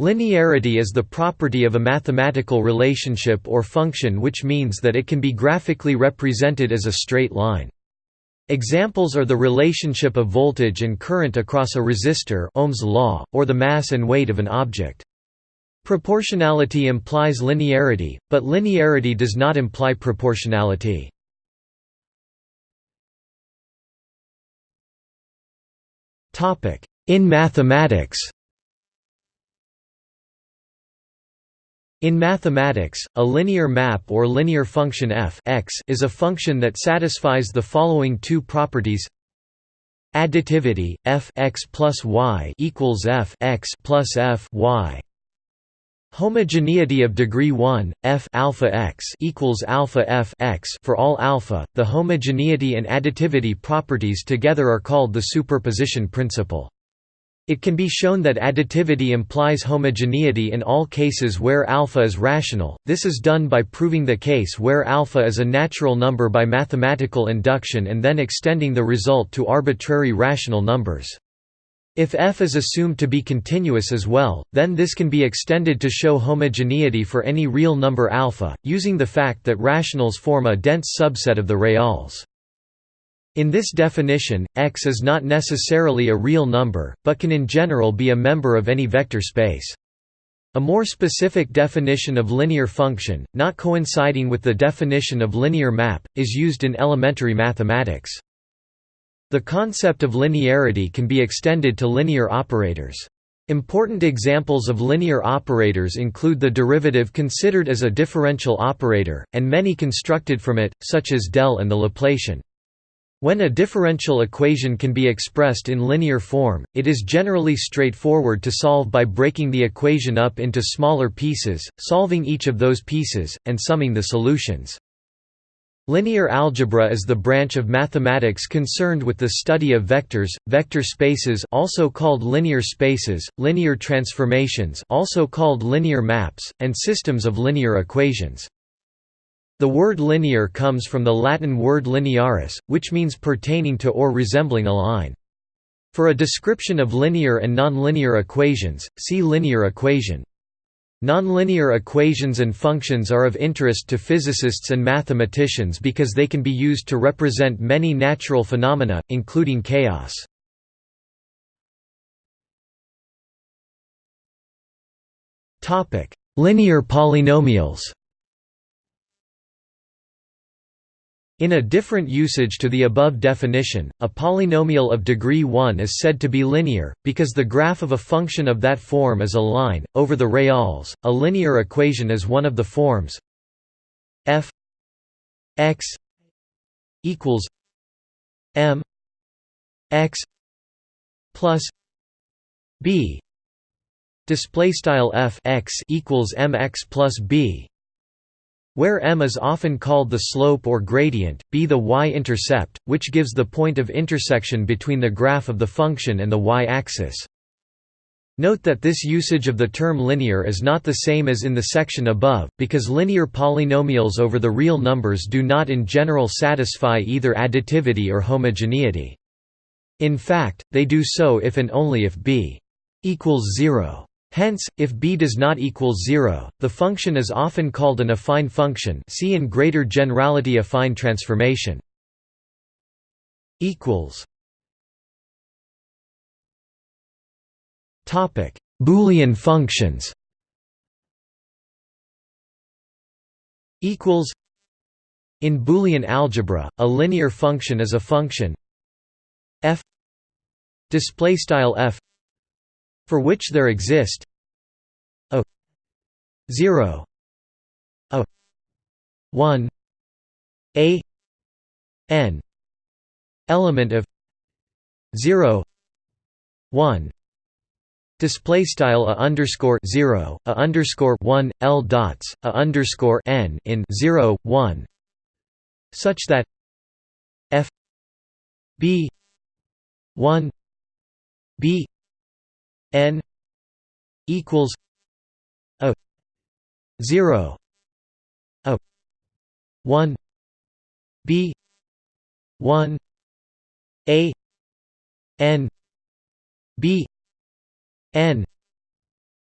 Linearity is the property of a mathematical relationship or function which means that it can be graphically represented as a straight line. Examples are the relationship of voltage and current across a resistor Ohm's law, or the mass and weight of an object. Proportionality implies linearity, but linearity does not imply proportionality. In mathematics In mathematics, a linear map or linear function f x is a function that satisfies the following two properties additivity f x plus y equals f x plus f y. Homogeneity of degree 1 f alpha x equals alpha f x. For all alpha the homogeneity and additivity properties together are called the superposition principle it can be shown that additivity implies homogeneity in all cases where alpha is rational, this is done by proving the case where alpha is a natural number by mathematical induction and then extending the result to arbitrary rational numbers. If f is assumed to be continuous as well, then this can be extended to show homogeneity for any real number alpha, using the fact that rationals form a dense subset of the reals. In this definition, X is not necessarily a real number, but can in general be a member of any vector space. A more specific definition of linear function, not coinciding with the definition of linear map, is used in elementary mathematics. The concept of linearity can be extended to linear operators. Important examples of linear operators include the derivative considered as a differential operator, and many constructed from it, such as del and the Laplacian. When a differential equation can be expressed in linear form, it is generally straightforward to solve by breaking the equation up into smaller pieces, solving each of those pieces, and summing the solutions. Linear algebra is the branch of mathematics concerned with the study of vectors, vector spaces also called linear spaces, linear transformations also called linear maps, and systems of linear equations. The word linear comes from the Latin word linearis, which means pertaining to or resembling a line. For a description of linear and nonlinear equations, see linear equation. Nonlinear equations and functions are of interest to physicists and mathematicians because they can be used to represent many natural phenomena, including chaos. Linear polynomials In a different usage to the above definition, a polynomial of degree 1 is said to be linear, because the graph of a function of that form is a line, over the reals. A linear equation is one of the forms f x equals m x plus b display style f x equals mx plus b where m is often called the slope or gradient, b the y-intercept, which gives the point of intersection between the graph of the function and the y-axis. Note that this usage of the term linear is not the same as in the section above, because linear polynomials over the real numbers do not in general satisfy either additivity or homogeneity. In fact, they do so if and only if b equals 0. Hence, if b does not equal 0, the function is often called an affine function see in greater generality affine transformation. Boolean functions. In Boolean algebra, a linear function is a function f display style f for which there exist a 0 a 1 a n element of 0 1 Display style a underscore zero a underscore one l dots a underscore n in zero one. Such that f b one b n equals a 0 a 1 b 1 a n b n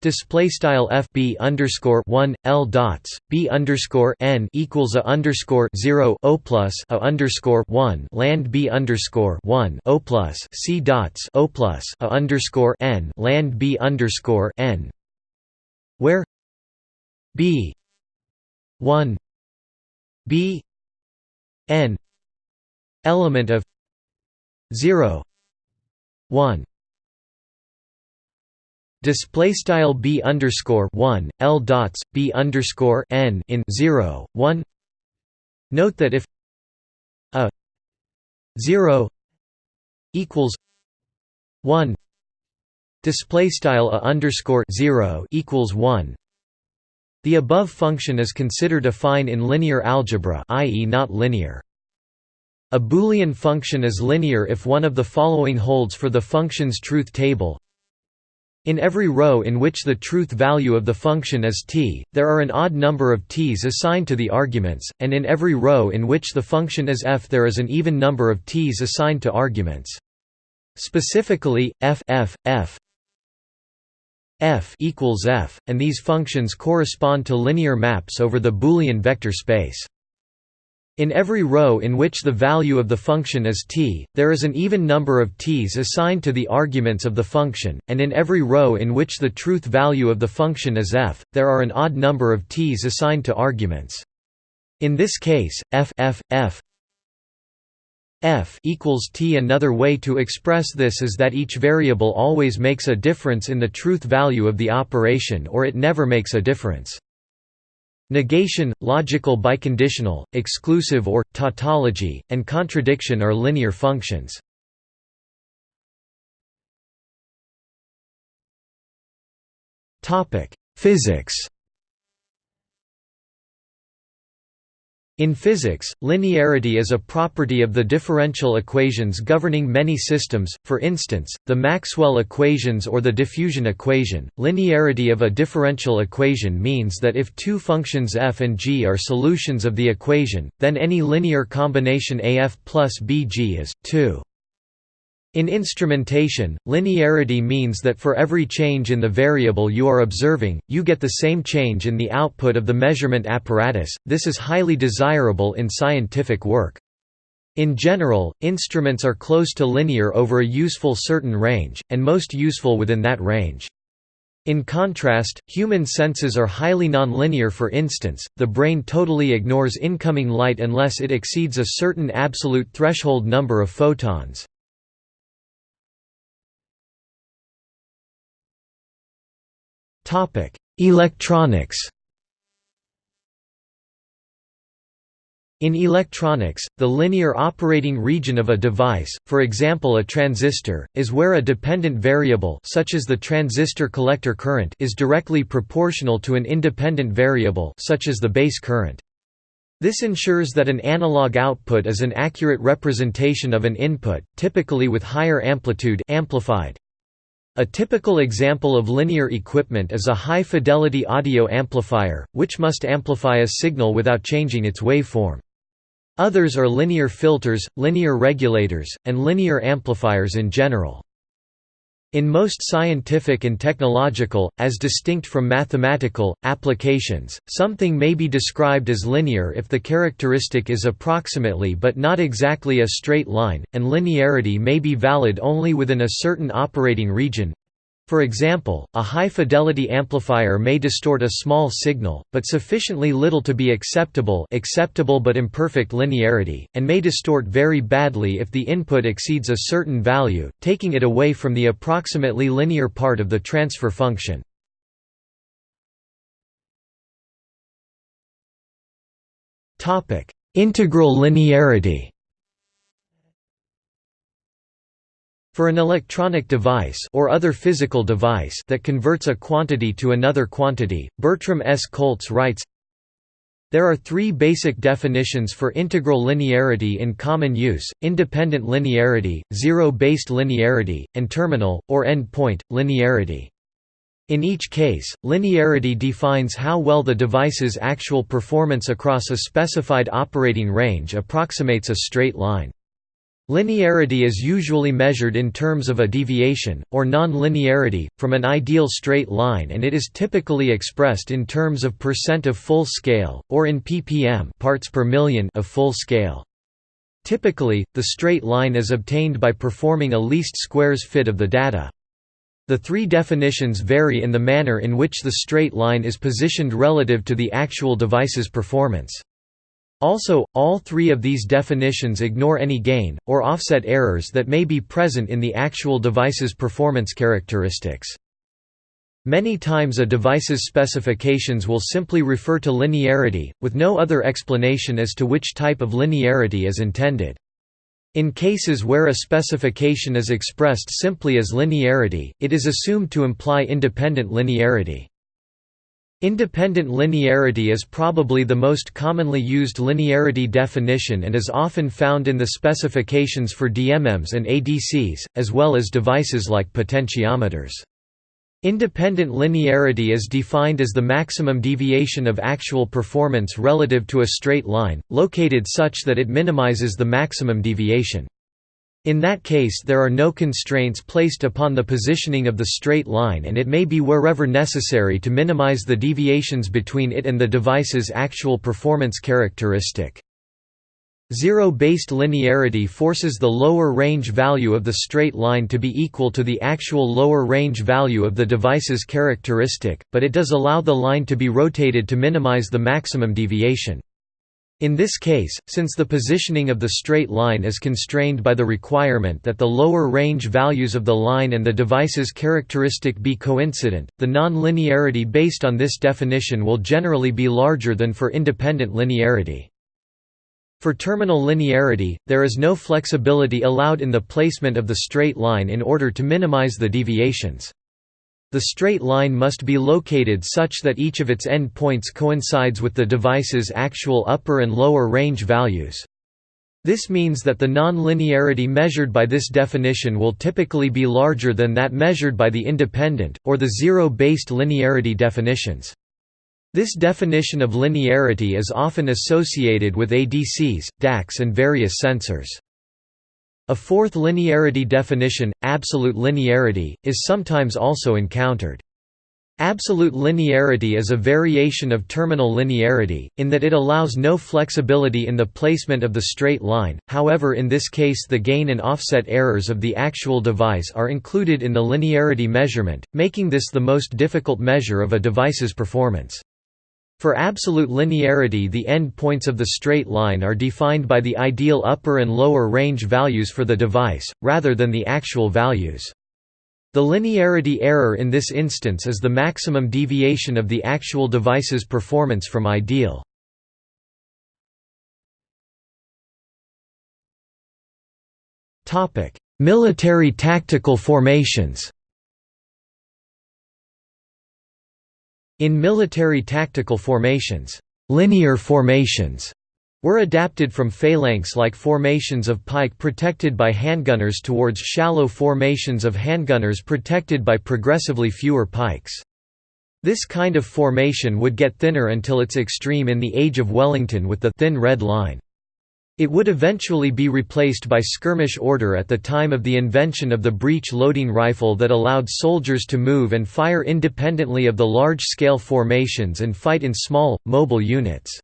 Display style f b underscore one l dots b underscore n equals a underscore zero o plus a underscore one land b underscore one o plus c dots o plus a underscore n land b underscore n, where b one b n element of zero one Display style b underscore one l dots b underscore n in zero one. Note that if a zero equals one, display style a underscore zero equals one. The above function is considered affine in linear algebra, i.e., not linear. A Boolean function is linear if one of the following holds for the function's truth table in every row in which the truth value of the function is t, there are an odd number of t's assigned to the arguments, and in every row in which the function is f there is an even number of t's assigned to arguments. Specifically, f f f f equals f, and these functions correspond to linear maps over the Boolean vector space. In every row in which the value of the function is t, there is an even number of t's assigned to the arguments of the function, and in every row in which the truth value of the function is f, there are an odd number of t's assigned to arguments. In this case, f f f f equals t. Another way to express this is that each variable always makes a difference in the truth value of the operation or it never makes a difference. Negation, logical biconditional, exclusive or, tautology, and contradiction are linear functions. Physics In physics, linearity is a property of the differential equations governing many systems, for instance, the Maxwell equations or the diffusion equation. Linearity of a differential equation means that if two functions f and g are solutions of the equation, then any linear combination af plus bg is 2. In instrumentation, linearity means that for every change in the variable you are observing, you get the same change in the output of the measurement apparatus. This is highly desirable in scientific work. In general, instruments are close to linear over a useful certain range, and most useful within that range. In contrast, human senses are highly nonlinear for instance, the brain totally ignores incoming light unless it exceeds a certain absolute threshold number of photons. Electronics In electronics, the linear operating region of a device, for example a transistor, is where a dependent variable such as the transistor collector current is directly proportional to an independent variable such as the base current. This ensures that an analog output is an accurate representation of an input, typically with higher amplitude amplified. A typical example of linear equipment is a high-fidelity audio amplifier, which must amplify a signal without changing its waveform. Others are linear filters, linear regulators, and linear amplifiers in general. In most scientific and technological, as distinct from mathematical, applications, something may be described as linear if the characteristic is approximately but not exactly a straight line, and linearity may be valid only within a certain operating region, for example, a high-fidelity amplifier may distort a small signal, but sufficiently little to be acceptable acceptable but imperfect linearity, and may distort very badly if the input exceeds a certain value, taking it away from the approximately linear part of the transfer function. Integral linearity For an electronic device or other physical device that converts a quantity to another quantity, Bertram S. Kolts writes, there are three basic definitions for integral linearity in common use, independent linearity, zero-based linearity, and terminal, or endpoint, linearity. In each case, linearity defines how well the device's actual performance across a specified operating range approximates a straight line. Linearity is usually measured in terms of a deviation, or non-linearity, from an ideal straight line and it is typically expressed in terms of percent of full scale, or in ppm parts per million of full scale. Typically, the straight line is obtained by performing a least squares fit of the data. The three definitions vary in the manner in which the straight line is positioned relative to the actual device's performance. Also, all three of these definitions ignore any gain, or offset errors that may be present in the actual device's performance characteristics. Many times a device's specifications will simply refer to linearity, with no other explanation as to which type of linearity is intended. In cases where a specification is expressed simply as linearity, it is assumed to imply independent linearity. Independent linearity is probably the most commonly used linearity definition and is often found in the specifications for DMMs and ADCs, as well as devices like potentiometers. Independent linearity is defined as the maximum deviation of actual performance relative to a straight line, located such that it minimizes the maximum deviation. In that case there are no constraints placed upon the positioning of the straight line and it may be wherever necessary to minimize the deviations between it and the device's actual performance characteristic. Zero-based linearity forces the lower range value of the straight line to be equal to the actual lower range value of the device's characteristic, but it does allow the line to be rotated to minimize the maximum deviation. In this case, since the positioning of the straight line is constrained by the requirement that the lower range values of the line and the device's characteristic be coincident, the non-linearity based on this definition will generally be larger than for independent linearity. For terminal linearity, there is no flexibility allowed in the placement of the straight line in order to minimize the deviations. The straight line must be located such that each of its end points coincides with the device's actual upper and lower range values. This means that the non-linearity measured by this definition will typically be larger than that measured by the independent, or the zero-based linearity definitions. This definition of linearity is often associated with ADCs, DACs and various sensors. A fourth linearity definition, absolute linearity, is sometimes also encountered. Absolute linearity is a variation of terminal linearity, in that it allows no flexibility in the placement of the straight line, however in this case the gain and offset errors of the actual device are included in the linearity measurement, making this the most difficult measure of a device's performance. For absolute linearity the end points of the straight line are defined by the ideal upper and lower range values for the device, rather than the actual values. The linearity error in this instance is the maximum deviation of the actual device's performance from ideal. Military tactical formations In military tactical formations, linear formations were adapted from phalanx-like formations of pike protected by handgunners towards shallow formations of handgunners protected by progressively fewer pikes. This kind of formation would get thinner until its extreme in the Age of Wellington with the thin red line. It would eventually be replaced by skirmish order at the time of the invention of the breech-loading rifle that allowed soldiers to move and fire independently of the large-scale formations and fight in small, mobile units.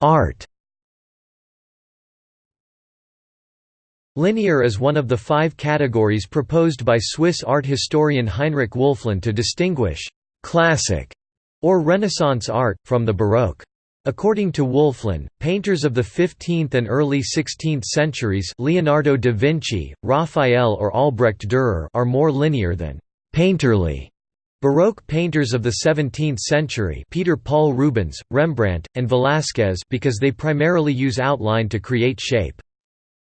Art Linear is one of the five categories proposed by Swiss art historian Heinrich Wölfflin to distinguish «classic» or Renaissance art, from the Baroque. According to Wölfflin, painters of the 15th and early 16th centuries Leonardo da Vinci, Raphael or Albrecht Dürer are more linear than «painterly». Baroque painters of the 17th century Peter Paul Rubens, Rembrandt, and Velázquez because they primarily use outline to create shape.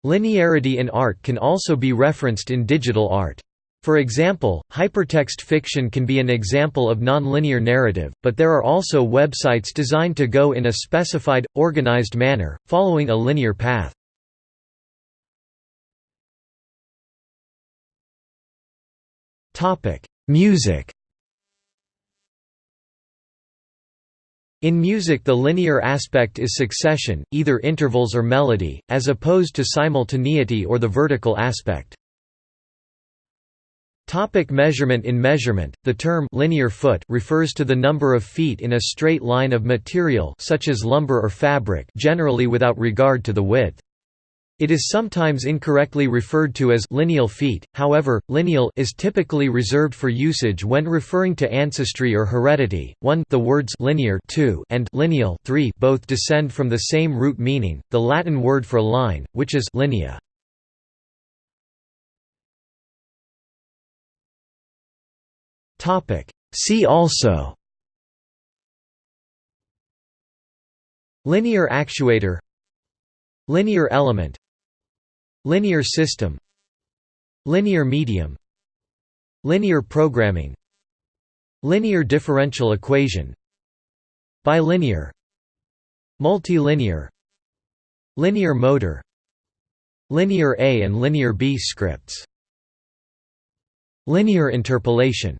Linearity in art can also be referenced in digital art. For example, hypertext fiction can be an example of nonlinear narrative, but there are also websites designed to go in a specified, organized manner, following a linear path. Music In music the linear aspect is succession, either intervals or melody, as opposed to simultaneity or the vertical aspect. Topic measurement In measurement, the term linear foot refers to the number of feet in a straight line of material such as lumber or fabric generally without regard to the width. It is sometimes incorrectly referred to as lineal feet, however, lineal is typically reserved for usage when referring to ancestry or heredity. 1 The words linear 2 and lineal 3 both descend from the same root meaning, the Latin word for line, which is linea. See also. Linear actuator. Linear element. Linear system. Linear medium. Linear programming. Linear differential equation. Bilinear. Multilinear. Linear motor. Linear A and Linear B scripts. Linear interpolation